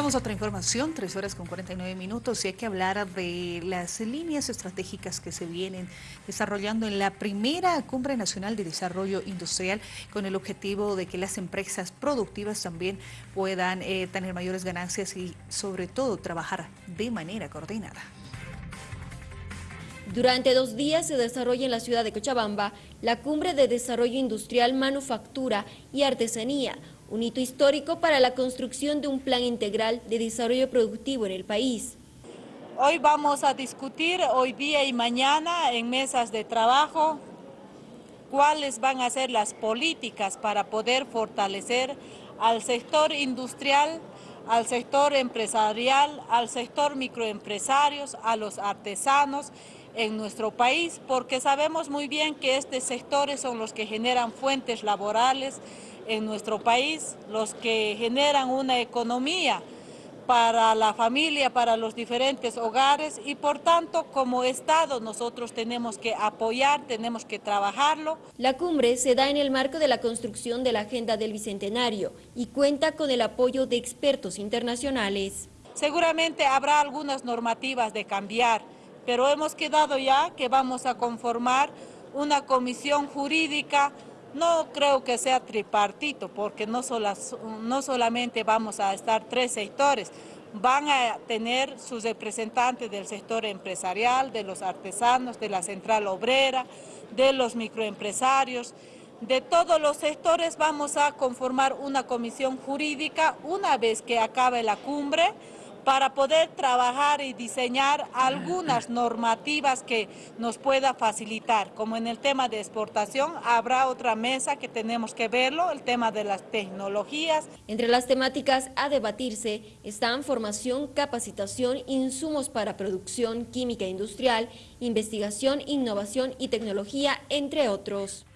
Vamos a otra información, tres horas con 49 minutos y hay que hablar de las líneas estratégicas que se vienen desarrollando en la primera Cumbre Nacional de Desarrollo Industrial con el objetivo de que las empresas productivas también puedan eh, tener mayores ganancias y sobre todo trabajar de manera coordinada. Durante dos días se desarrolla en la ciudad de Cochabamba la Cumbre de Desarrollo Industrial, Manufactura y Artesanía, un hito histórico para la construcción de un plan integral de desarrollo productivo en el país. Hoy vamos a discutir, hoy día y mañana, en mesas de trabajo, cuáles van a ser las políticas para poder fortalecer al sector industrial, al sector empresarial, al sector microempresarios, a los artesanos en nuestro país, porque sabemos muy bien que estos sectores son los que generan fuentes laborales, en nuestro país, los que generan una economía para la familia, para los diferentes hogares y por tanto como Estado nosotros tenemos que apoyar, tenemos que trabajarlo. La cumbre se da en el marco de la construcción de la Agenda del Bicentenario y cuenta con el apoyo de expertos internacionales. Seguramente habrá algunas normativas de cambiar, pero hemos quedado ya que vamos a conformar una comisión jurídica no creo que sea tripartito, porque no, no solamente vamos a estar tres sectores, van a tener sus representantes del sector empresarial, de los artesanos, de la central obrera, de los microempresarios, de todos los sectores vamos a conformar una comisión jurídica una vez que acabe la cumbre, para poder trabajar y diseñar algunas normativas que nos pueda facilitar, como en el tema de exportación, habrá otra mesa que tenemos que verlo, el tema de las tecnologías. Entre las temáticas a debatirse están formación, capacitación, insumos para producción química industrial, investigación, innovación y tecnología, entre otros.